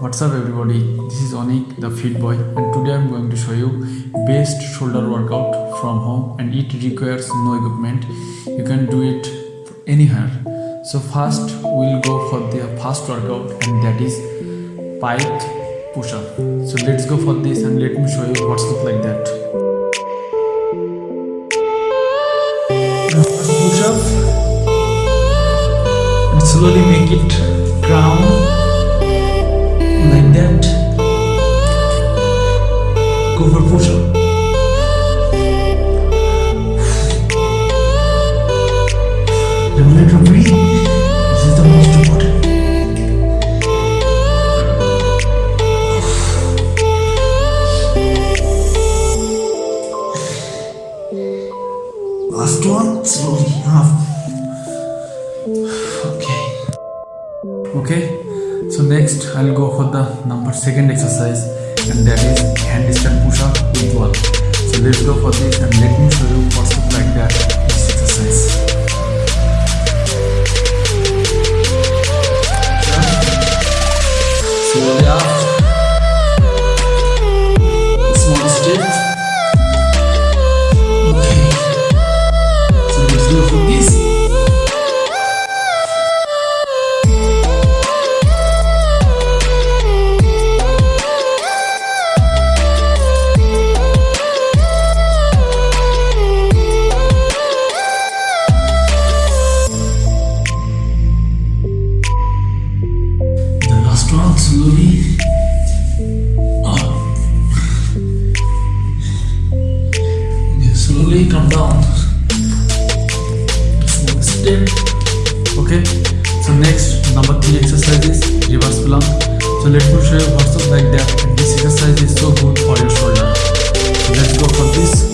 What's up everybody, this is Onik the fit boy and today I'm going to show you best shoulder workout from home and it requires no equipment. You can do it anywhere. So first we'll go for the first workout and that is pike push-up. So let's go for this and let me show you what's look like that. Push-up and slowly make it crown most important. Last one slowly half. Okay. Okay so next i'll go for the number second exercise and that is handstand push up with wall so let's go for this and let me show you what's like that slowly come down. Step. Okay. So next number three exercise is reverse plank. So let me show you what's up like that. This exercise is so good for your shoulder. So let's go for this.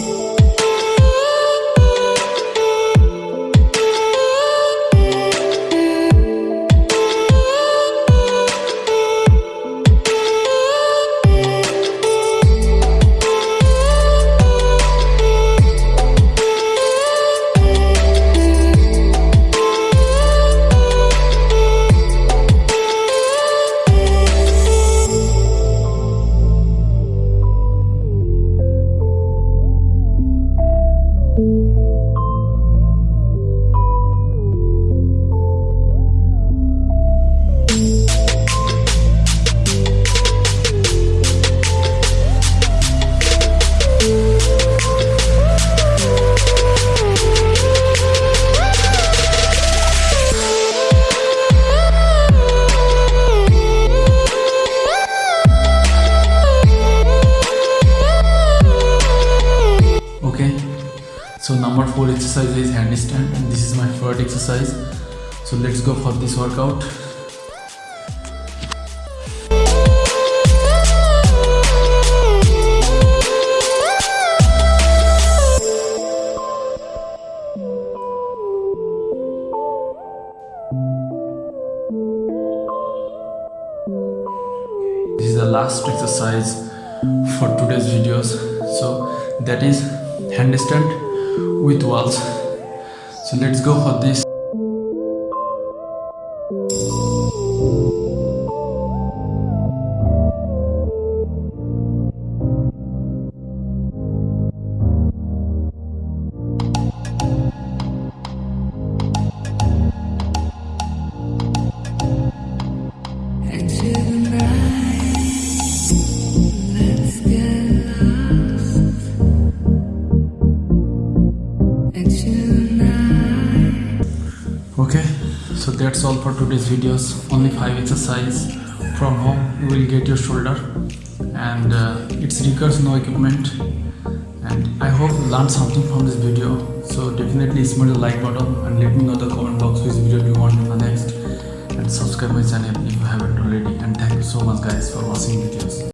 Number four exercise is handstand and this is my favorite exercise. So let's go for this workout. This is the last exercise for today's videos. So that is handstand with walls so let's go for this okay so that's all for today's videos. Only five exercise from home. You will get your shoulder and uh, it requires no equipment. And i hope you learned something from this video. So definitely smash the like button and let me know the comment box which video you want in the next. And subscribe my channel if you haven't already. And thank you so much guys for watching videos